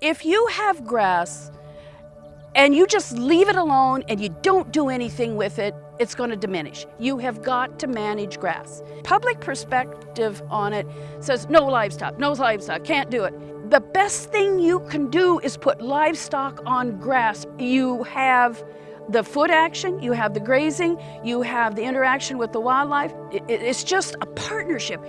If you have grass and you just leave it alone and you don't do anything with it, it's going to diminish. You have got to manage grass. Public perspective on it says no livestock, no livestock, can't do it. The best thing you can do is put livestock on grass. You have the foot action, you have the grazing, you have the interaction with the wildlife. It's just a partnership.